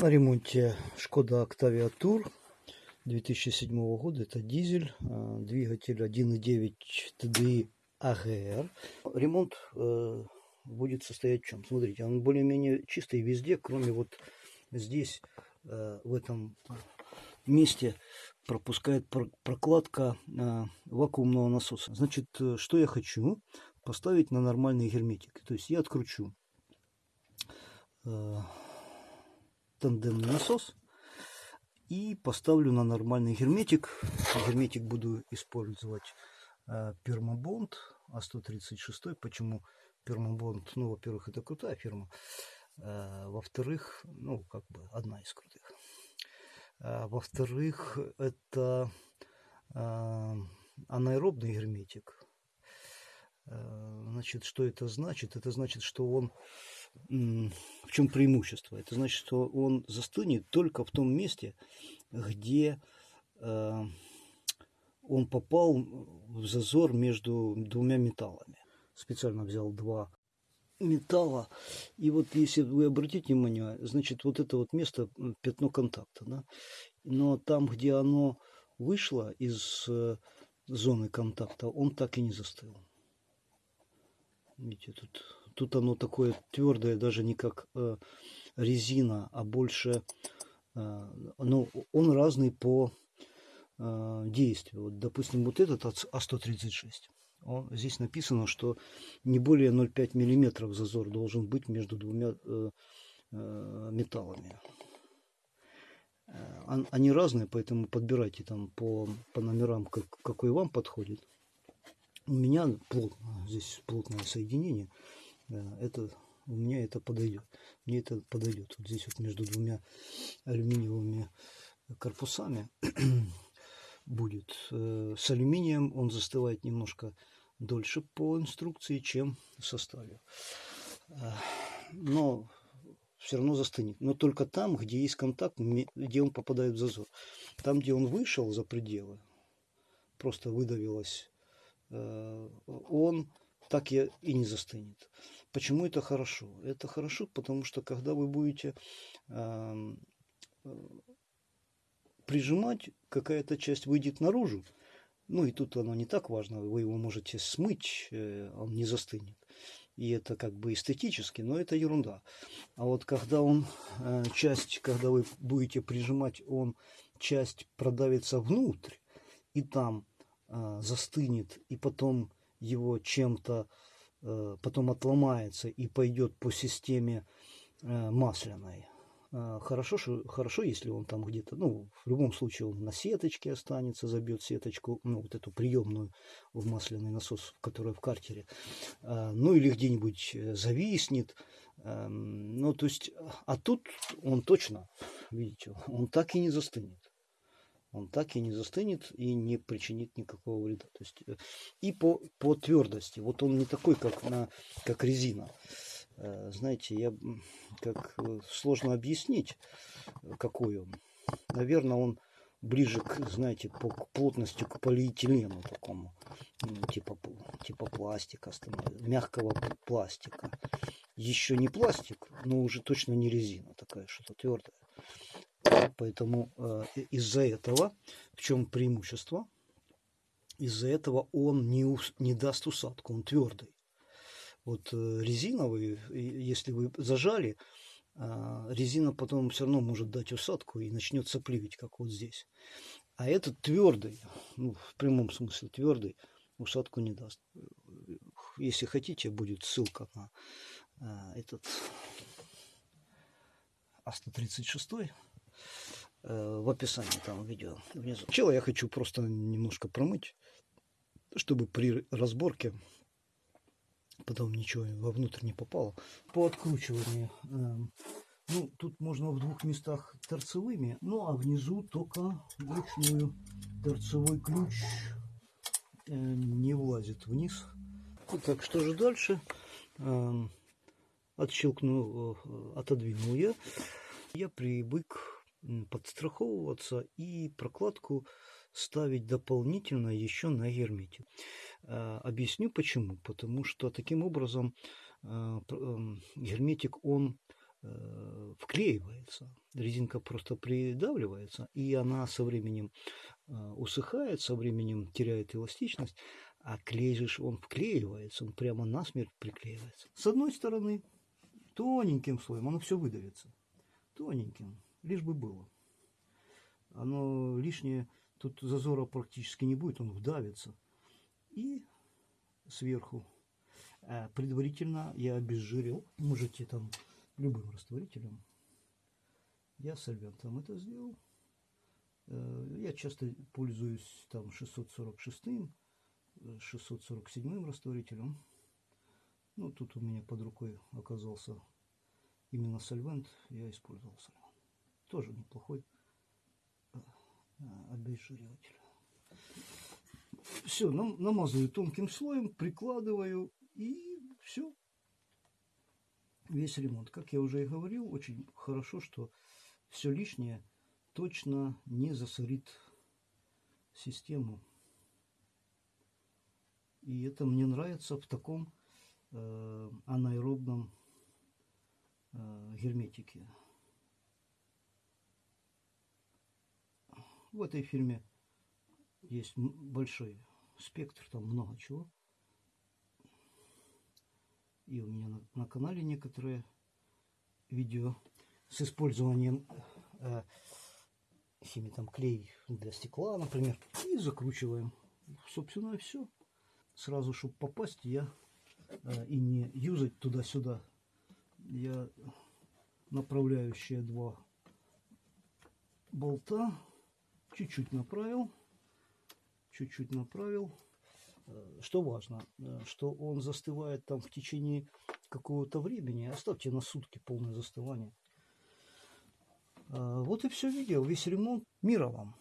На ремонте Шкода Octavia Tour 2007 года. Это дизель, э, двигатель 1.9 TDI AGR. Ремонт э, будет состоять в чем? Смотрите, он более-менее чистый везде, кроме вот здесь, э, в этом месте пропускает прокладка вакуумного насоса. Значит, что я хочу? Поставить на нормальный герметик. То есть я откручу тандемный насос и поставлю на нормальный герметик. Герметик буду использовать э, Пермобонд А136. Почему Пермобонд? Ну, во-первых, это крутая фирма. Э, Во-вторых, ну, как бы одна из крутых. Э, Во-вторых, это э, анаэробный герметик. Значит, что это значит? Это значит, что он в чем преимущество? Это значит, что он застынет только в том месте, где э, он попал в зазор между двумя металлами. Специально взял два металла. И вот если вы обратите внимание, значит, вот это вот место, пятно контакта, да? но там, где оно вышло из э, зоны контакта, он так и не застыл. Видите, тут Тут оно такое твердое, даже не как э, резина, а больше... Э, ну, он разный по э, действию. Вот, допустим, вот этот А136. Он, здесь написано, что не более 0,5 миллиметров зазор должен быть между двумя э, э, металлами. Э, они разные, поэтому подбирайте там по, по номерам, как, какой вам подходит. У меня плотно, здесь плотное соединение это у меня это подойдет. Мне это подойдет. Вот здесь вот между двумя алюминиевыми корпусами будет. Э, с алюминием он застывает немножко дольше по инструкции, чем в составе. Э, но все равно застынет. Но только там, где есть контакт, где он попадает в зазор. Там, где он вышел за пределы, просто выдавилось, э, он так и не застынет. Почему это хорошо? Это хорошо, потому что когда вы будете э, прижимать, какая-то часть выйдет наружу, ну и тут оно не так важно, вы его можете смыть, э, он не застынет. И это как бы эстетически, но это ерунда. А вот когда он, э, часть, когда вы будете прижимать, он часть продавится внутрь, и там застынет, и потом его чем-то потом отломается и пойдет по системе э, масляной. Э, хорошо, хорошо, если он там где-то, ну, в любом случае он на сеточке останется, забьет сеточку, ну, вот эту приемную в масляный насос, которая в картере, ну, или где-нибудь зависнет, ну, то есть, а тут он точно, видите, он так и не застынет он так и не застынет и не причинит никакого вреда. То есть, э, и по, по твердости. Вот он не такой, как, на, как резина. Э, знаете, я как э, сложно объяснить, какой он. Наверное, он ближе к, знаете, по плотности к полиэтилену такому, типа, типа пластика, мягкого пластика. Еще не пластик, но уже точно не резина такая, что-то твердое. Поэтому э, из-за этого, в чем преимущество? Из-за этого он не, не даст усадку, он твердый. Вот э, резиновый, если вы зажали, э, резина потом все равно может дать усадку и начнет сопливить, как вот здесь. А этот твердый, ну, в прямом смысле твердый, усадку не даст. Если хотите, будет ссылка на этот А136 Э, в описании там видео внизу. Сначала я хочу просто немножко промыть, чтобы при разборке потом ничего вовнутрь не попало. По откручиванию, эм, ну, тут можно в двух местах торцевыми, ну, а внизу только вручную торцевой ключ э, не влазит вниз. Итак, что же дальше? Эм, отщелкнул, э, отодвинул я. Я привык подстраховываться и прокладку ставить дополнительно еще на герметик. А, объясню почему. Потому что таким образом а, герметик он э, вклеивается. Резинка просто придавливается, и она со временем э, усыхает, со временем теряет эластичность, а клей же он вклеивается, он прямо насмерть приклеивается. С одной стороны, тоненьким слоем, оно все выдавится. Тоненьким, лишь бы было. Оно лишнее, тут зазора практически не будет, он вдавится. И сверху а предварительно я обезжирил, можете там любым растворителем. Я сольвентом это сделал. Э, я часто пользуюсь там 646 647 растворителем. Ну, тут у меня под рукой оказался именно сольвент, я использовал сольвент. Тоже неплохой э, обезжириватель. Все, намазываю тонким слоем, прикладываю и все. Весь ремонт. Как я уже и говорил, очень хорошо, что все лишнее точно не засорит систему. И это мне нравится в таком э, анаэробном э, герметике. В этой фирме есть большой спектр, там много чего. И у меня на, на канале некоторые видео с использованием э, химии, там клей для стекла, например. И закручиваем. Собственно, все сразу, чтобы попасть, я э, и не юзать туда-сюда, я направляющие два болта чуть-чуть направил, чуть-чуть направил. Э, что важно, э, что он застывает там в течение какого-то времени. Оставьте на сутки полное застывание. Вот и все видео, весь ремонт. Мира вам!